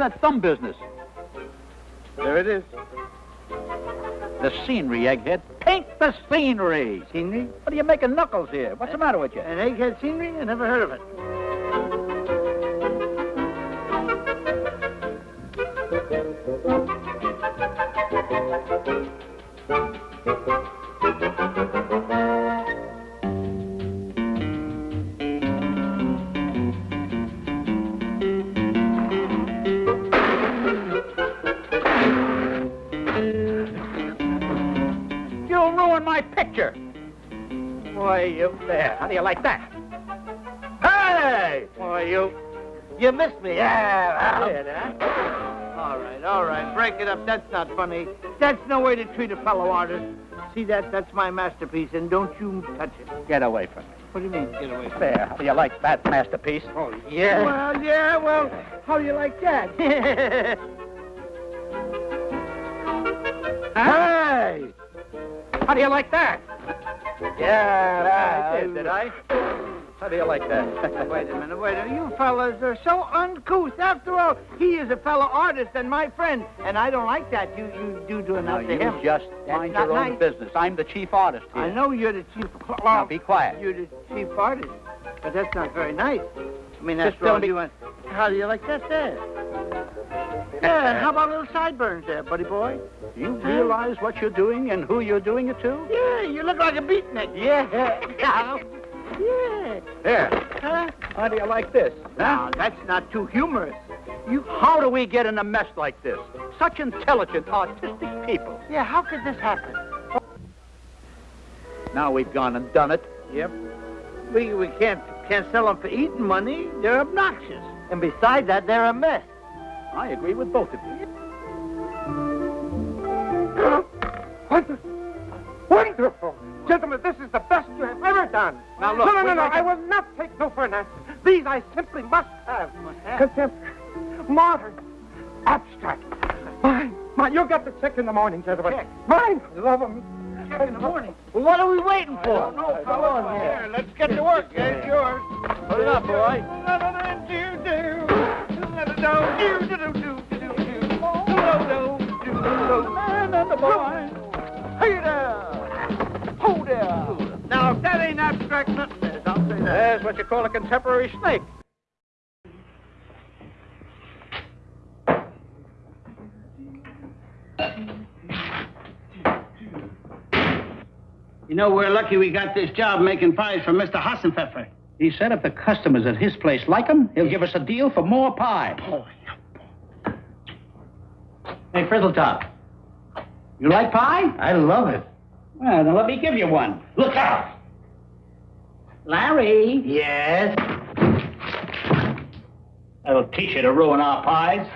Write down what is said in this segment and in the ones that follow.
that thumb business? There it is. The scenery, egghead. Paint the scenery. Scenery? What are you making knuckles here? What's the matter with you? An egghead scenery? I never heard of it. There. How do you like that? Hey! Why, you... You missed me. Yeah, well. All right, all right. Break it up. That's not funny. That's no way to treat a fellow artist. See that? That's my masterpiece, and don't you touch it. Get away from me. What do you mean, get away from There. How do you like that masterpiece? Oh, yeah. Well, yeah, well, how do you like that? Hey! How do you like that? Yeah, I did, did I? How do you like that? Wait a minute, wait a minute. You fellas are so uncouth. After all, he is a fellow artist and my friend, and I don't like that. You you do do enough to you him. just That's mind not your own nice. business. I'm the chief artist here. I know you're the chief. Now, be quiet. You're the chief artist, but that's not very nice. I mean, Just after tell me- you want. How do you like that there? Yeah, and how about little sideburns there, buddy boy? Do you realize what you're doing and who you're doing it to? Yeah, you look like a beatnik. Yeah, yeah, yeah. There. Huh? How do you like this? Now, that's not too humorous. You, how do we get in a mess like this? Such intelligent, artistic people. Yeah, how could this happen? Now we've gone and done it. Yep. We we can't can't sell them for eating money. They're obnoxious. And besides that, they're a mess. I agree with both of you. Wonderful. Wonderful. Gentlemen, this is the best you have ever done. Now, look, No, no, no, no. I will not take no for an answer. These I simply must have. have? Contemporary, modern, abstract. Mine, mine. You'll get the check in the morning, gentlemen. Check. Mine. Love them. Check in the morning. Well, what are we waiting for? know, Come on here. Let's get to work. It's yours. Put it up, boy. And the boy. Hey there. Ho there. Now, if that ain't abstract nothing is, I'll say that. There's what you call a contemporary snake. You know, we're lucky we got this job making pies for Mr. Hassenpfeffer. He said if the customers at his place like 'em, he'll give us a deal for more pie. Hey, Frizzletop, you like pie? I love it. Well, then let me give you one. Look out! Larry, Yes? that'll teach you to ruin our pies.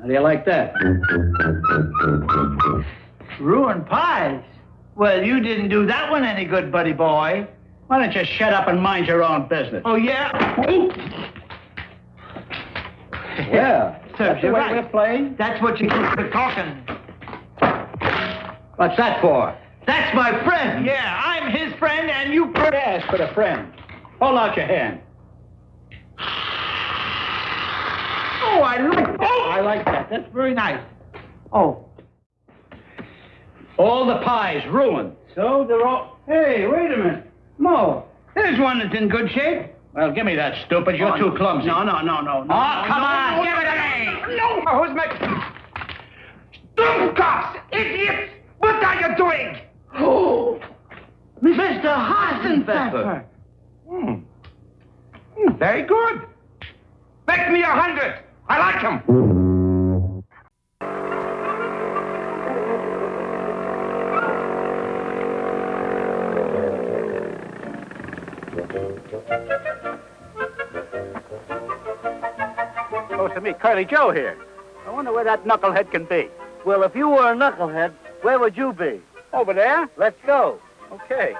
How do you like that? Ruined pies? Well, you didn't do that one any good, buddy boy. Why don't you shut up and mind your own business? Oh, yeah? Yeah, Serves that's you right. we're playing. That's what you get for talking. What's that for? That's my friend. Yeah, I'm his friend, and you... Yes, for a friend. Hold out your hand. oh, I like... Oh! I like that. That's very nice. Oh. All the pies ruined. So they're all. Hey, wait a minute. Moe, there's one that's in good shape. Well, give me that, stupid. You're oh, too clumsy. No, no, no, no, no. Oh, come no, on, no, give it. No, who's making... cops! Idiots! What are you doing? Oh, Mr. Hassenpfeffer. Hmm. Hmm, Very good. Make me a hundred. I like him. Supposed to meet Curly Joe here. I wonder where that knucklehead can be. Well, if you were a knucklehead, where would you be? Over there? Let's go. Okay.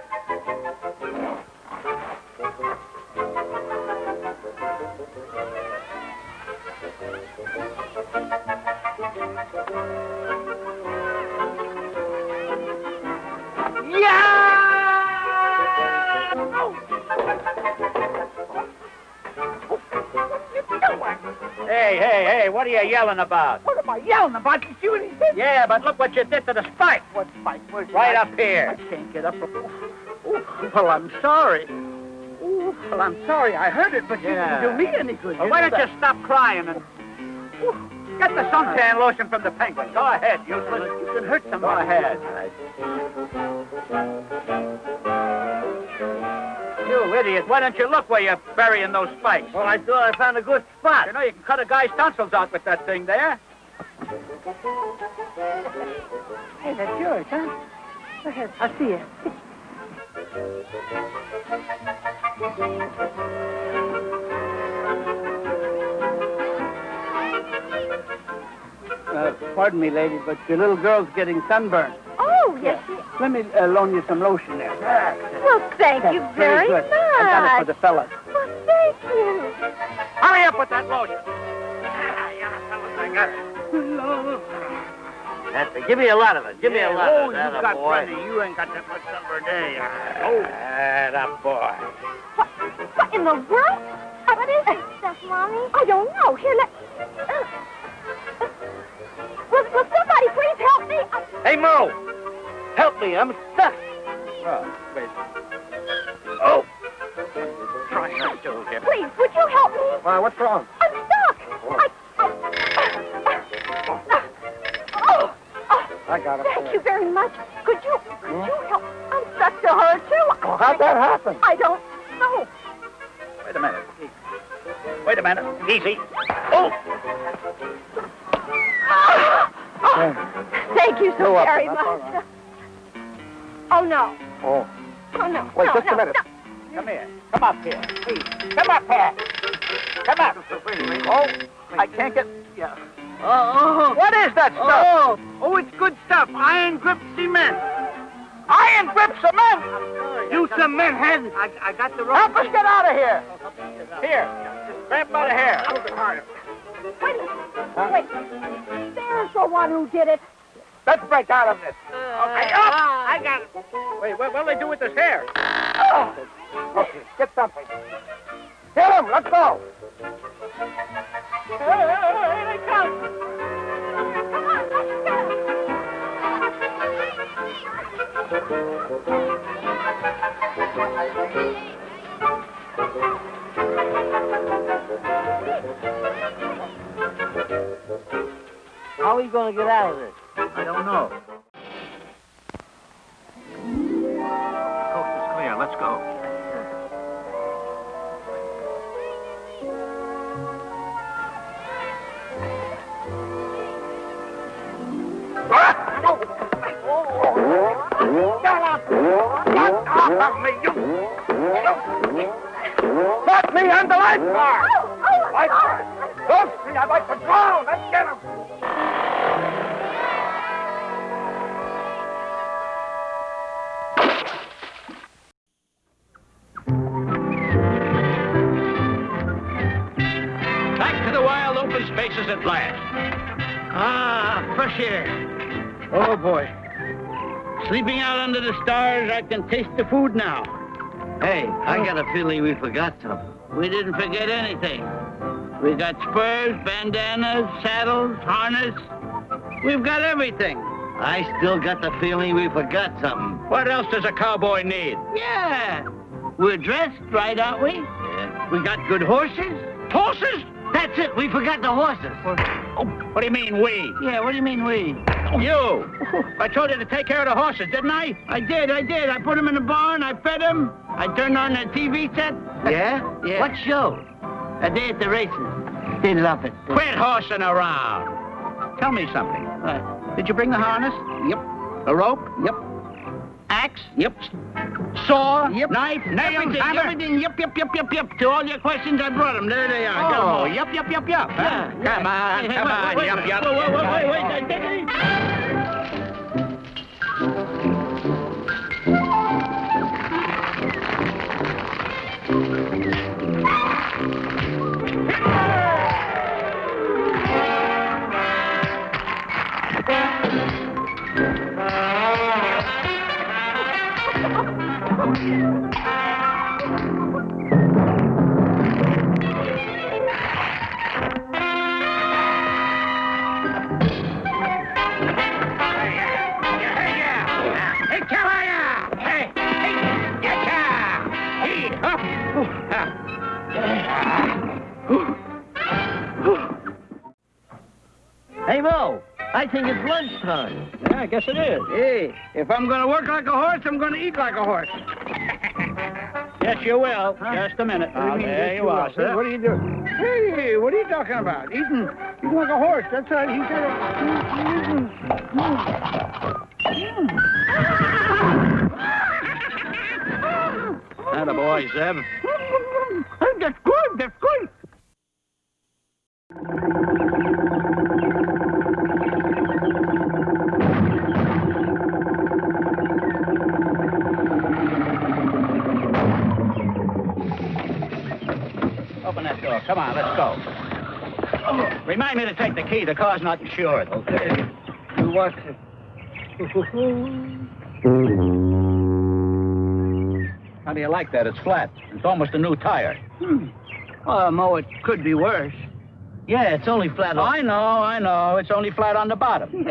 Hey, hey, hey, what are you yelling about? What am I yelling about? You see what he did? Yeah, but look what you did to the spike. What spike? Where's Right up here. I can't get up. Ooh, well, I'm sorry. Ooh, well, I'm sorry I heard it, but Yeah. you didn't do me any good. Well, why don't you stop crying and get the suntan lotion from the penguin? Go ahead, useless. You can hurt Go somebody. ahead. Idiot. Why don't you look where you're burying those spikes? Well, I thought I found a good spot. You know, you can cut a guy's tonsils out with that thing there. Hey, that's yours, huh? Go ahead. I'll see you. Uh, pardon me, lady, but your little girl's getting sunburned. Oh, yes. Let me uh, loan you some lotion there. Well, thank you That's very, good. much. I got it for the fellas. Well, thank you. Hurry up with that lotion. Ah, yeah, fellas, I got it. That's it. Give me a lot of it. Give me a lot oh, of it. you got boy. plenty. You ain't got that much number a day. Oh, that boy. What, what in the world? What is this Stuff, Mommy? I don't know. Here, let... Uh, uh, will, will somebody please help me? I, Hey, Moe! Help me. I'm stuck. Oh, wait. Oh! Try that stool here. please, would you help me? Why, what's wrong? I'm stuck. I... I oh, oh, I got it. thank you very much. Could you... Could hmm? you help? I'm stuck to her, too. Well, how'd that happen? I don't know. Wait a minute. Wait a minute. Easy. Oh! oh. Thank you so You're very That's much. all right. Oh, no. Oh. Oh, no. Wait, no, just a minute. no. Come here. Come up here. Please. Come up here. Come up. Oh, I can't get... Yeah. Oh, oh, What is that stuff? oh, oh, it's good stuff. Iron grip cement. Iron grip cement! You cement head. I, I got the rope. Help rope. us get out of here. Here. Grab him by the hair. Wait, wait. There's the one who did it. Let's break out of this. Uh, okay, uh, up. Uh. I got it. Wait, what, what'll they do with this hair? Oh, okay, get something. Get him. Let's go. Come on, let's go. How are you going to get out of this? I don't know. Coast is clear. Let's go. Not me, I'm the lifeguard! Oh, oh, oh. Lifeguard! Don't see, I'd like to drown! Sleeping out under the stars, I can taste the food now. Hey, I oh. got a feeling we forgot something. We didn't forget anything. We got spurs, bandanas, saddles, harness. We've got everything. I still got the feeling we forgot something. What else does a cowboy need? Yeah. We're dressed right, aren't we? Yeah. We got good horses. Horses? That's it. We forgot the horses. Oh, what do you mean, we? Yeah, what do you mean we? You! I told you to take care of the horses, didn't I? I did, I did. I put them in the barn, I fed them. I turned on the TV set. Yeah? Yeah. What show? A day at the races. They love it. Quit horsing around. Tell me something. Uh, Did you bring the harness? yep, A rope? yep, Axe? yep. Saw? Yep. Knife? Nails? Everything, hammer? everything. Yep, yep, yep, yep, yep. To all your questions, I brought them. There they are. Oh, yep, yep, yep, yep. Yeah, yeah. Come on, Hey, hey, come wait, on, wait, yep, wait. yep. Wait, wait, wait, wait, wait. Wait, wait. Lunchtime. Yeah, I guess it is. Hey, if I'm going to work like a horse, I'm going to eat like a horse. Yes, you will. Huh? Just a minute. What you Oh, mean, there you are, sir. What are you doing? Hey, what are you talking about? Eating, eating like a horse. That's right. He said. Atta boy, Zeb. Come on, let's go. Remind me to take the key. The car's not insured. Okay. You watch it. How do you like that? It's flat. It's almost a new tire. Hmm. Well, Moe, it could be worse. Yeah, it's only flat on. I know, I know. It's only flat on the bottom.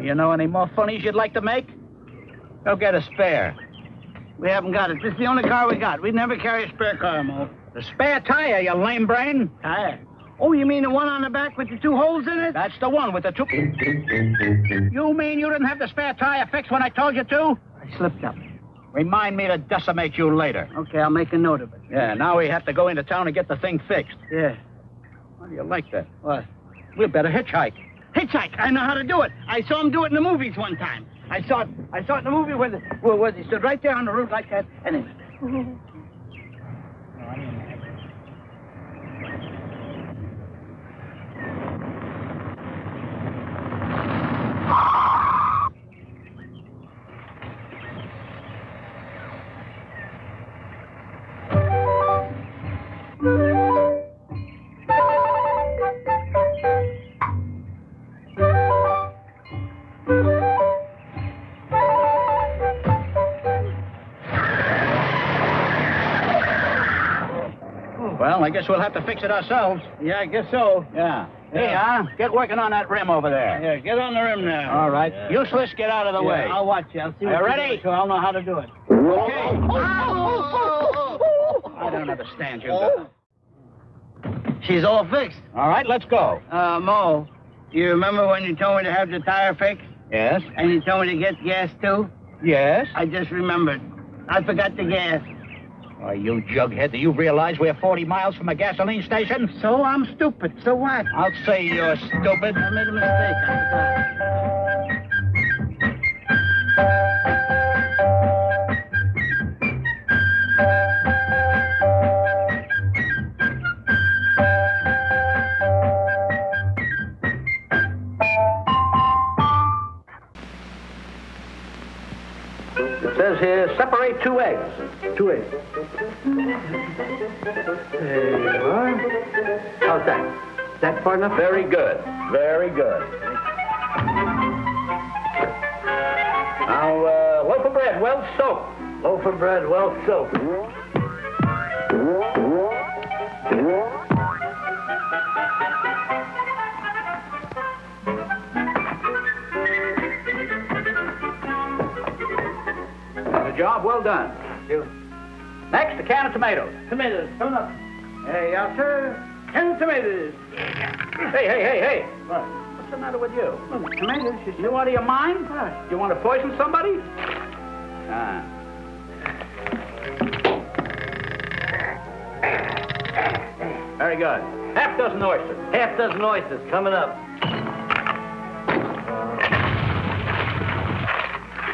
You know any more funnies you'd like to make? Go get a spare. We haven't got it. This is the only car we got. We never carry a spare car, Moe. The spare tire, you lame brain. Tire. Oh, you mean the one on the back with the two holes in it? That's the one with the two. You mean you didn't have the spare tire fixed when I told you to? I slipped up. Remind me to decimate you later. Okay, I'll make a note of it. Yeah, now we have to go into town and get the thing fixed. Yeah. How do you like that? What? We better hitchhike. Hitchhike. I know how to do it. I saw him do it in the movies one time. I saw it. I saw it in the movie where, the, where, where he stood right there on the road like that, and then. I guess we'll have to fix it ourselves. Yeah, I guess so. Yeah. Yeah. Hey, huh? Get working on that rim over there. Yeah, get on the rim now. All right. Useless, get out of the Yeah, way. I'll watch you. I'll see what you ready? So I'll know how to do it. Okay. I don't understand you. She's all fixed. All right, let's go. Uh, Moe, you remember when you told me to have the tire fixed? Yes? And you told me to get gas too? Yes? I just remembered. I forgot the gas. Oh, you jughead, do you realize we're 40 miles from a gasoline station? So I'm stupid. So what? I'll say you're stupid. I made a mistake. Two eggs. There you are. How's that? Is that far enough? Very good. Very good. Now, uh, loaf of bread, well soaked. Loaf of bread, well soaked. The job well done. You. Next, a can of tomatoes. Tomatoes, coming up. Hey, yes, sir. Ten tomatoes. Hey, hey, hey, hey. What? What's the matter with you? Oh, tomatoes, you You out of your mind? What? You want to poison somebody? Ah. Very good. Half dozen oysters. Half dozen oysters coming up.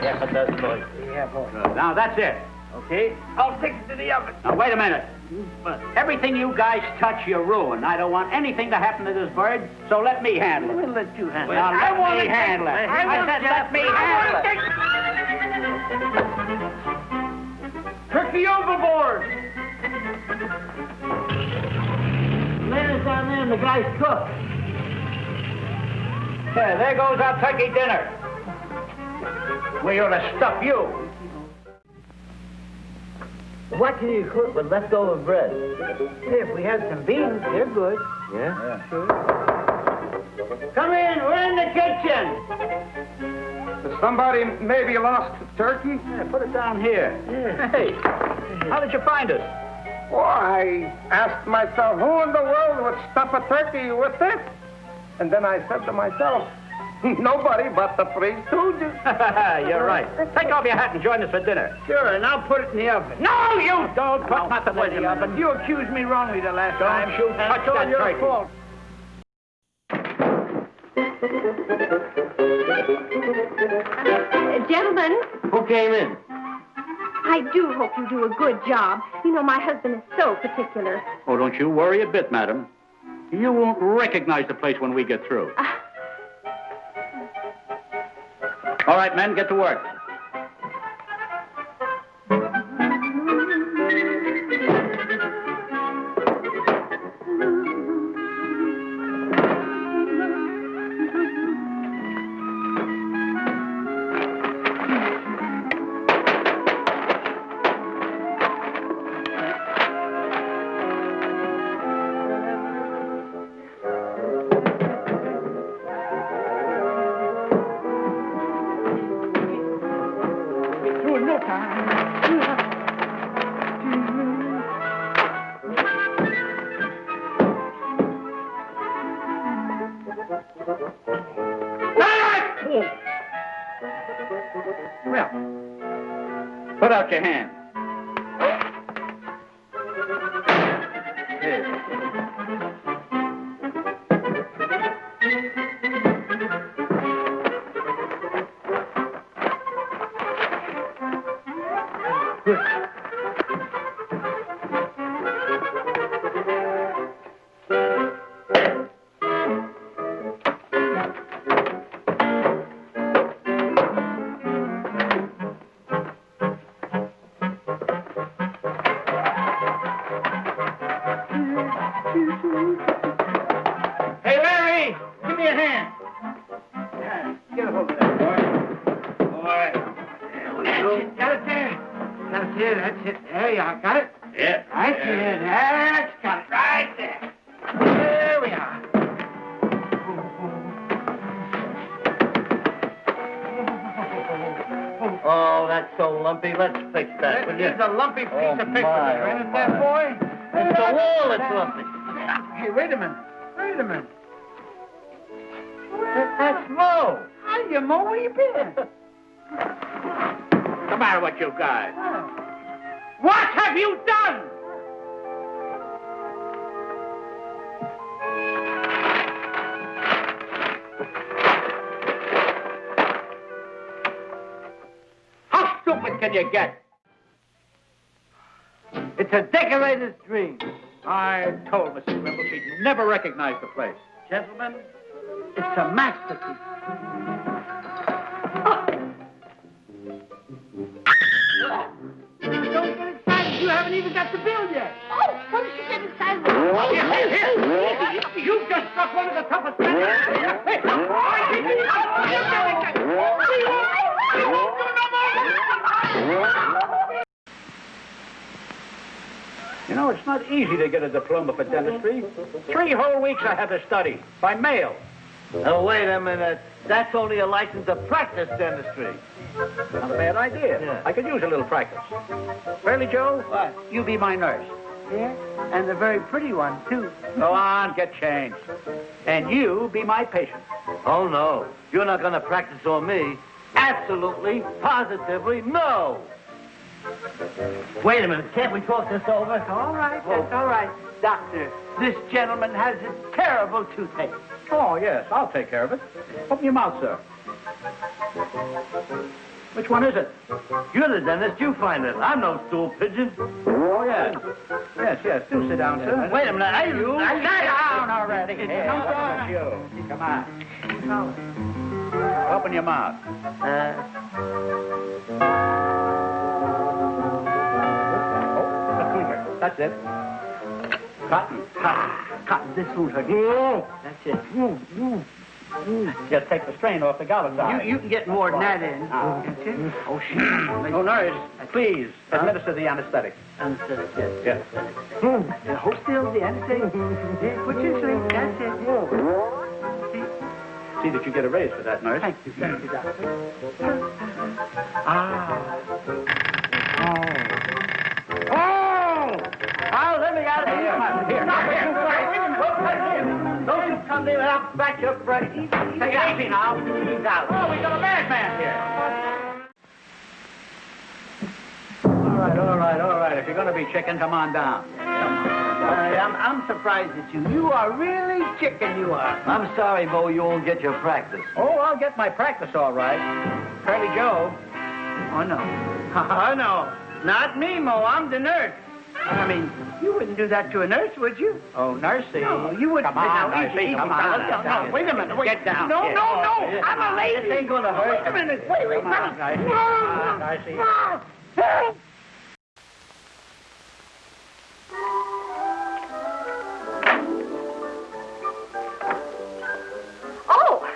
Half a dozen oysters. Yeah, boy. Good. Now, that's it. Okay, I'll take it to the oven. Now, wait a minute. But Everything you guys touch, you ruin. I don't want anything to happen to this bird, so let me handle it. we'll let you handle Now, it. let wanna me take- handle it. I, I want said let me handle take- Turkey overboard! Land down there and the guy's cook. Yeah, there goes our turkey dinner. We ought to stuff you. What can you cook with leftover bread? Hey, if we had some beans, they're good. Yeah? sure Come in, we're in the kitchen. Somebody maybe lost the turkey? Yeah, put it down here. Yeah. Hey, how did you find it? Well, I asked myself, who in the world would stuff a turkey with this? And then I said to myself, Nobody but the three stooges. You're right. Take off your hat and join us for dinner. Sure, and I'll put it in the oven. No, you don't put nothing Wait in a the oven. You accused me wrongly the last Don't time. you and touch it's all that your turkey. fault. Uh, gentlemen, Who came in? I do hope you do a good job. You know, my husband is so particular. Oh, don't you worry a bit, madam. You won't recognize the place when we get through. Ah. All right, men, get to work. Put out There you are. Got it? Yeah. Right there. That's got it. Right there. There we are. Oh, that's so lumpy. Let's fix that, will you? is a lumpy piece Oh, of paper my, there, oh, isn't it, oh, that boy? It's the wall that's lumpy. Hey, wait a minute. Wait a minute. That- That's Moe. Hiya, Moe. Where you been? What's the matter with you guys? What have you done? How stupid can you get? It's a decorator's dream. I told Mrs. Wimble she'd never recognize the place. Gentlemen, it's a masterpiece. Haven't even got the bill yet. Oh, what did you get excited Here, here, here. You just struck one of the toughest matches. Hey, You know, it's not easy to get a diploma for dentistry. Three whole weeks I had to study by mail. Oh, wait a minute. That's only a license to practice dentistry. Not a bad idea. Yeah. I could use a little practice. Really, Joe? What? You be my nurse. Yeah, and a very pretty one, too. Go on, get changed. And you be my patient. Oh, no. You're not going to practice on me. Absolutely, positively, no. Wait a minute. Can't we talk this over? All right, that's all right. Doctor, this gentleman has a terrible toothache. Oh, yes, I'll take care of it. Open your mouth, sir. Which one is it? You're the dentist. You find it. I'm no stool pigeon. Oh, yes. Yes, yes. Do sit down, sir. Wait a minute. I, you... Sit down already. Here, come on. you? Come on. Open your mouth. Uh, Oh. That's it. Cotton. Cotton, this won't hurt. That's it. Just take the strain off the goblet side. You, you can get more than that in. It. Oh, shit. Oh, nurse, please administer the anesthetic. Understood, yes. Yes. Uh, hold still, the anesthetic. Yeah, put your sleep. That's it. See that you get a raise for that, nurse. Thank you, thank you, doctor. Ah. Oh, let me out of here. Here. Stop it, you guys. Don't touch him. Don't you come me I'll back you up right. Easy, easy. Take it easy now. He's out. Oh, we got a madman here. All right, all right, all right. If you're going to be chicken, come on down. I, I'm, I'm surprised at you. You are really chicken, you are. I'm sorry, Moe, you won't get your practice. Oh, I'll get my practice all right. Curly Joe. Oh, no. Oh, no. Not me, Moe. I'm the nurse. I mean, you wouldn't do that to a nurse, would you? Oh, nursey. No, you wouldn't. Come on, Now, nursey, easy, come easy, on. fellas. No, no, wait a minute. Wait. Get down. No, Get no, no. down. I'm a lady. This ain't gonna hurt. Wait a minute. Wait, wait, Come on, fellas. Nicey. Come on, Nicey. Oh,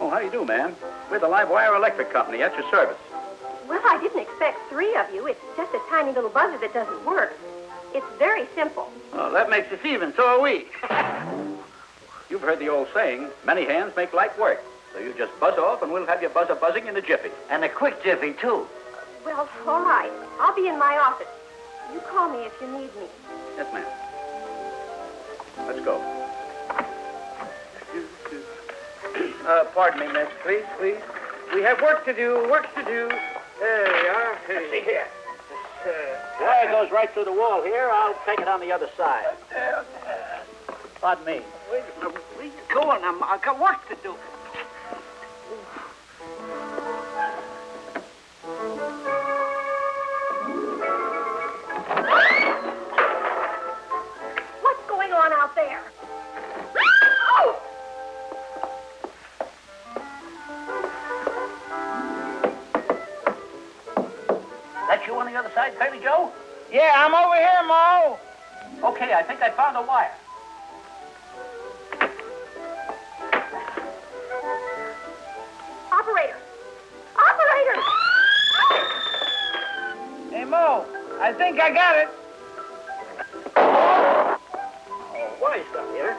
Oh, how do you do, ma'am? We're the Live Wire Electric Company at your service. Well, I didn't expect three of you. It's just a tiny little buzzer that doesn't work. It's very simple. Oh, that makes us even. So are we. You've heard the old saying, many hands make light work. So you just buzz off and we'll have your buzzer buzzing in a jiffy. And a quick jiffy, too. Well, all right. I'll be in my office. You call me if you need me. Yes, ma'am. Let's go. Uh, pardon me, miss. Please, please. We have work to do, work to do. There we are. See here. This, uh, Wire goes right through the wall here. I'll take it on the other side. Pardon me. Wait a minute. Where you going? I'm, I've got work to do. Joe? Yeah, I'm over here, Moe. Okay, I think I found a wire. Operator! Operator! Hey, Moe. I think I got it. Oh, what is that here?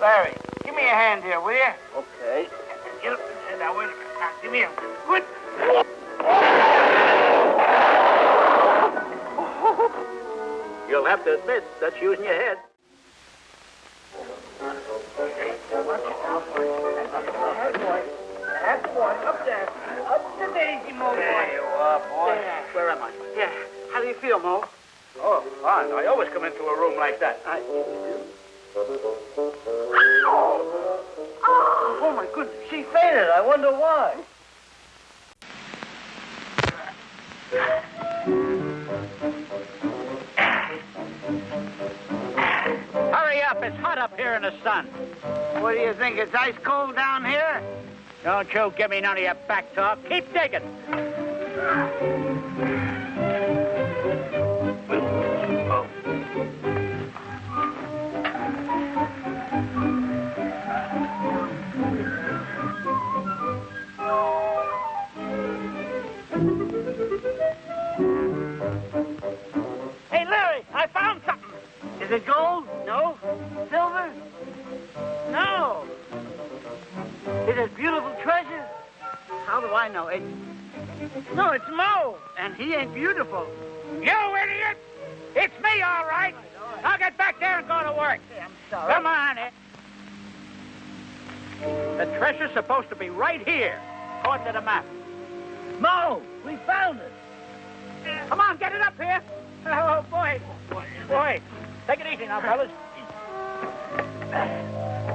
Larry, give me a hand here, will you? Minute. Now, give me a good. You'll have to admit that's using your head. That's one. Up there. Up the daisy, Moe. There you are, boy. Where am I? Yeah. How do you feel, Moe? Oh, fine. I always come into a room like that. I... Oh. oh, my goodness. She fainted. I wonder why. In the sun. What do you think? It's ice cold down here? Don't you give me none of your back talk. Keep digging. The map. Moe, we found it. Come on, get it up here. Oh, boy. Boy. Take it easy now, fellas.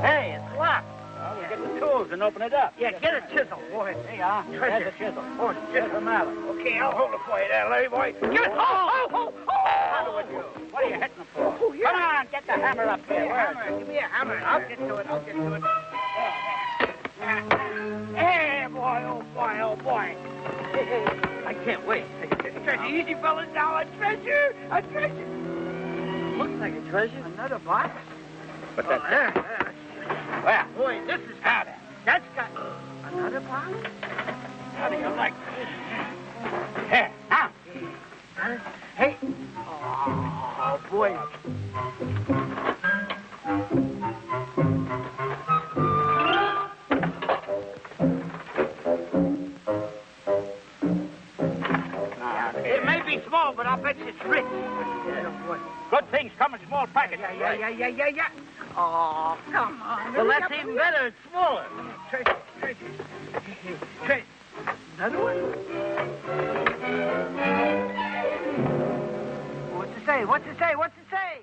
Hey, it's locked. Well, we'll get the tools and open it up. Yeah, get a chisel, boy. There you are. There's a chisel. Oh, There's a mallet. Okay, I'll hold it for you there, Larry boy. Get it. Oh, oh, oh, How oh. do you? What are you hitting for? Oh, yeah. Come on, get the hammer up Give me here. a Where is hammer. Give me a hammer. I'll get to it. I'll get to it. Hey, boy, oh boy, oh boy. I can't wait. Treasure, easy, fellas. Now a treasure, a treasure. Looks like a treasure. Another box. But Oh, that's there, there. Where? Boy, this is it. That's got another box. How do you like this? Here, now. Huh? Hey. Oh, boy. It may be small, but I'll bet you it's rich. small package. Yeah, yeah, yeah, yeah, yeah, yeah. Oh, come on. Well, that's even better. It's smaller. Tracy, Tracy. Tracy. Another one? What's it say? What's it say? What's it say?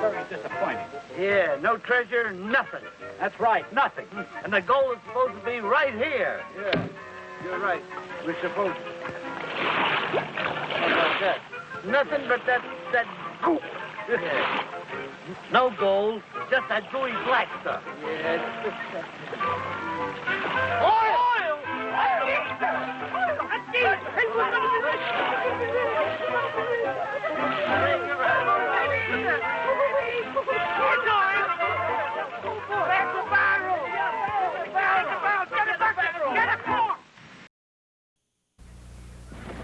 Very disappointing. Yeah, no treasure, nothing. That's right, nothing. Hmm. And the gold is supposed to be right here. Yeah, you're right. We're supposed How that? Nothing but that, that goop. Yeah. No gold, just that gooey black stuff. Yeah. Oil!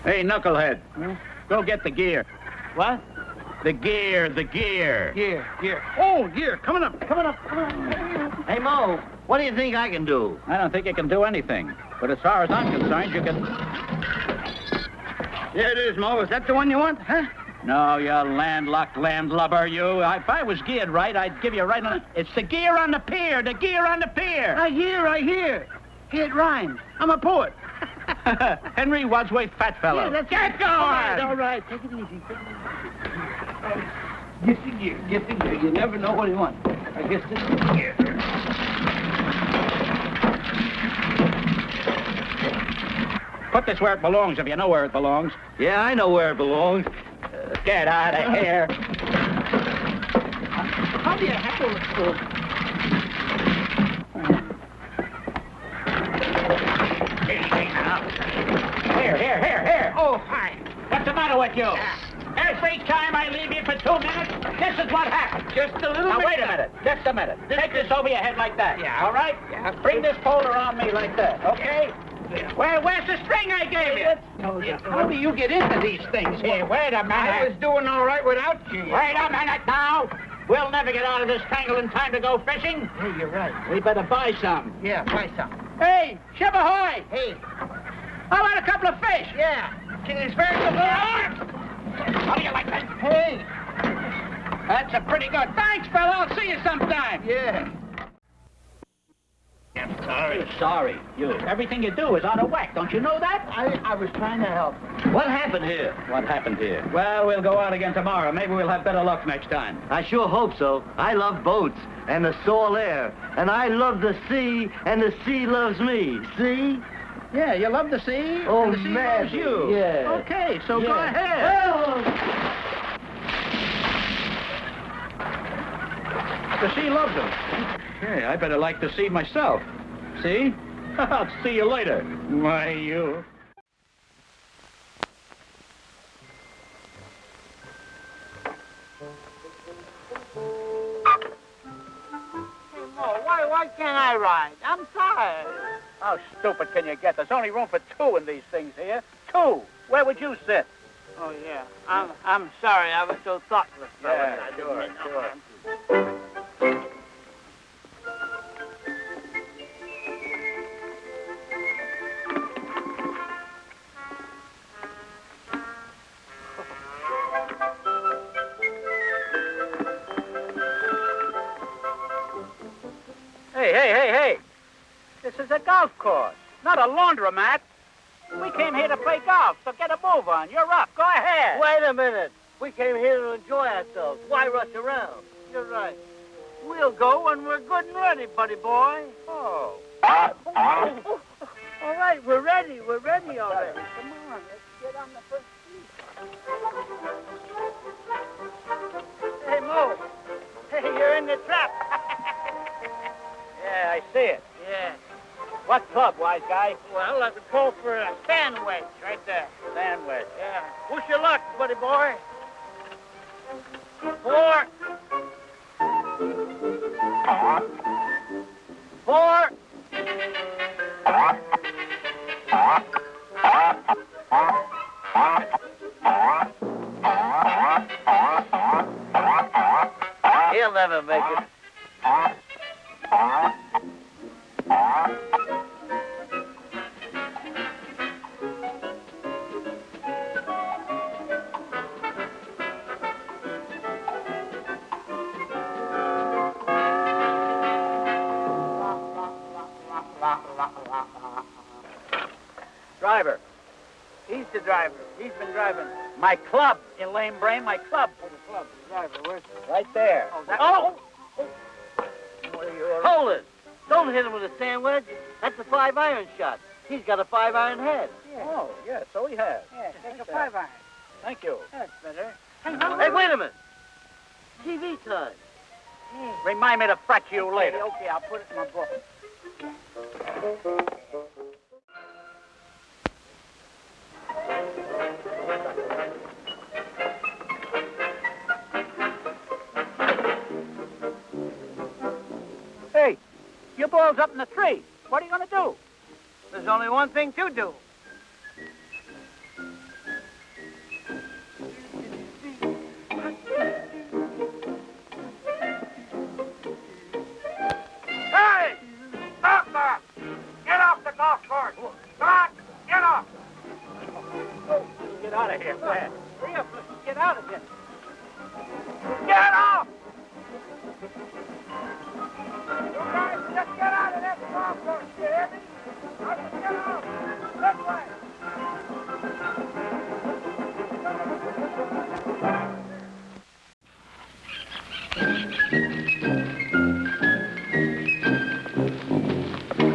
Hey, knucklehead. Go get the gear. What? The gear, the gear. Gear, gear. Oh, gear. Coming up, coming up, coming up. Hey, Moe, what do you think I can do? I don't think you can do anything. But as far as I'm concerned, you can. There it is, Moe. Is that the one you want, huh? No, you landlocked landlubber, you. If I was geared right, I'd give you a right on. It's the gear on the pier, the gear on the pier. I hear, I hear. Hey, it rhymes. I'm a poet. Henry Wadsworth Fatfellow. Yeah, that's Get going! All right, all right. Take it easy. Take it easy. Get the gear. Get the gear. You never know what you want. I guess this is the gear. Put this where it belongs, if you know where it belongs. Yeah, I know where it belongs. Uh, get out of here. How do you handle it, Phil? Here, here, here, here. Oh, hi. What's the matter with you? Every time I leave you for two minutes, this is what happens. Just a little Now, bit. wait a minute. Just a minute. Take this over your head like that. Yeah. All right? Yeah. Bring this pole around me like that, okay? Where, where's the string I gave you? How do you get into these things Here, wait a minute. I was doing all right without you. Wait a minute now. We'll never get out of this tangle in time to go fishing. Hey, you're right. We better buy some. Yeah, buy some. Hey, ship ahoy! Hey, How about a couple of fish? yeah. Can you spare some How do you like that? Hey. That's a pretty good. Thanks, fella. I'll see you sometime. Yeah. I'm sorry. Sorry. You. Everything you do is out of whack. Don't you know that? I, I was trying to help. What happened here? What happened here? Well, we'll go out again tomorrow. Maybe we'll have better luck next time. I sure hope so. I love boats and the salt air. And I love the sea, and the sea loves me. See? Yeah, you love the sea. Oh, and the sea man, loves you. yeah. Okay, so go Yeah. ahead. The sea loves him. Hey, I better like the sea myself. See? I'll see you later. Why, you. Oh, why, why can't I ride? I'm tired. How stupid can you get? There's only room for two in these things here. Two. Where would you sit? Oh, yeah. I'm, I'm sorry. I was so thoughtless. Yeah, sure, sure. Course, not a laundromat. We came here to play golf, so get a move on. You're up. Go ahead. Wait a minute. We came here to enjoy ourselves. Why rush around? You're right. We'll go when we're good and ready, buddy boy. Oh. All right, we're ready. We're ready already. Come on, let's get on the first tee. Hey, Moe. Hey, you're in the trap. Yeah, I see it. What club, wise guy? Well, I would go for a sand wedge right there. Sandwich. Yeah. Wish you luck, buddy boy. Remind me to frat you later. Okay, okay, I'll put it in my book. Hey, your ball's up in the tree. What are you going to do? There's only one thing to do.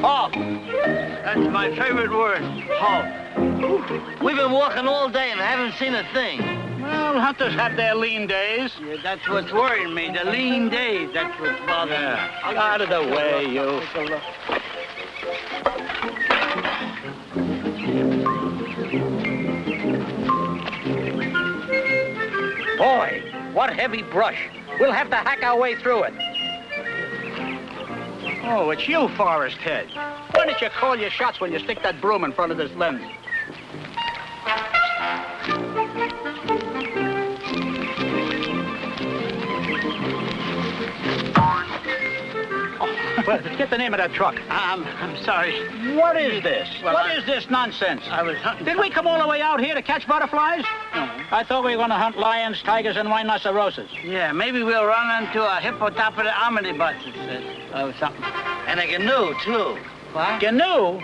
Halt. That's my favorite word. Halt. We've been walking all day and haven't seen a thing. Well, hunters have their lean days. Yeah, that's what's worrying me. The lean days. That's what's bothering me. Out of the way, you. Take a look. Boy, what heavy brush. We'll have to hack our way through it. Oh, it's you, Forest Head. Why don't you call your shots when you stick that broom in front of this lens? Well, get the name of that truck. I'm, I'm sorry. What is this? Well, what I- is this nonsense? I was hunting. Did we come all the way out here to catch butterflies? No. I thought we were going to hunt lions, tigers, and rhinoceroses. Yeah, maybe we'll run into a hippopotamus omnibus, it says. Or something. And a canoe, too. What? Canoe?